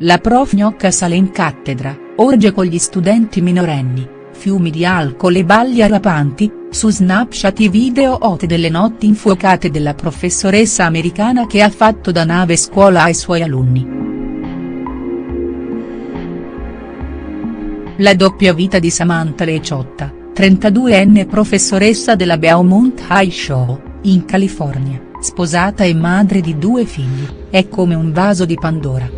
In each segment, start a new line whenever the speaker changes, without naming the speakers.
la prof gnocca sale in cattedra, orge con gli studenti minorenni, fiumi di alcol e balli arrapanti, su Snapchat i video hot delle notti infuocate della professoressa americana che ha fatto da nave scuola ai suoi alunni. La doppia vita di Samantha Leciotta, 32enne professoressa della Beaumont High Show, in California, sposata e madre di due figli, è come un vaso di Pandora.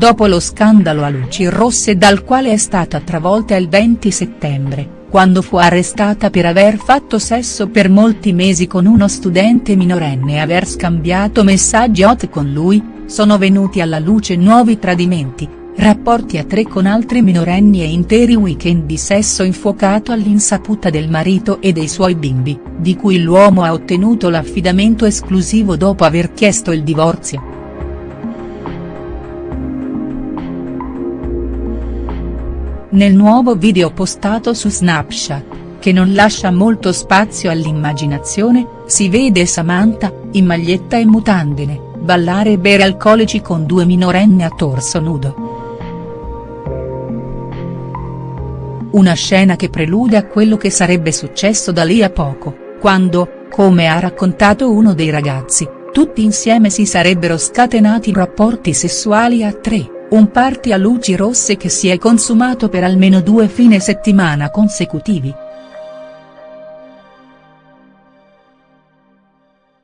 Dopo lo scandalo a luci rosse dal quale è stata travolta il 20 settembre, quando fu arrestata per aver fatto sesso per molti mesi con uno studente minorenne e aver scambiato messaggi hot con lui, sono venuti alla luce nuovi tradimenti, rapporti a tre con altri minorenni e interi weekend di sesso infuocato all'insaputa del marito e dei suoi bimbi, di cui l'uomo ha ottenuto l'affidamento esclusivo dopo aver chiesto il divorzio. Nel nuovo video postato su Snapchat, che non lascia molto spazio all'immaginazione, si vede Samantha, in maglietta e mutandine, ballare e bere alcolici con due minorenni a torso nudo. Una scena che prelude a quello che sarebbe successo da lì a poco, quando, come ha raccontato uno dei ragazzi, tutti insieme si sarebbero scatenati rapporti sessuali a tre. Un party a luci rosse che si è consumato per almeno due fine settimana consecutivi.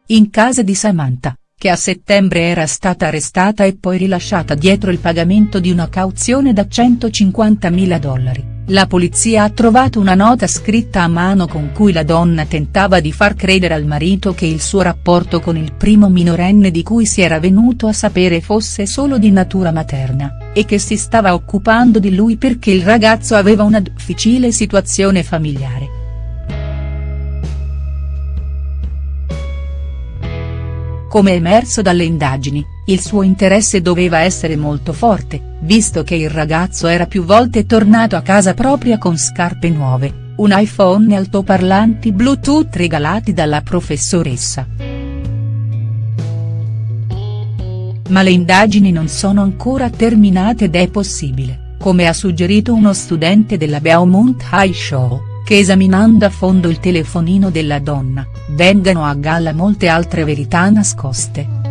In casa di Samantha, che a settembre era stata arrestata e poi rilasciata dietro il pagamento di una cauzione da 150.000 dollari. La polizia ha trovato una nota scritta a mano con cui la donna tentava di far credere al marito che il suo rapporto con il primo minorenne di cui si era venuto a sapere fosse solo di natura materna, e che si stava occupando di lui perché il ragazzo aveva una difficile situazione familiare. Come emerso dalle indagini, il suo interesse doveva essere molto forte, visto che il ragazzo era più volte tornato a casa propria con scarpe nuove, un iPhone e altoparlanti Bluetooth regalati dalla professoressa. Ma le indagini non sono ancora terminate ed è possibile, come ha suggerito uno studente della Beaumont High Show, che esaminando a fondo il telefonino della donna, vengano a galla molte altre verità nascoste.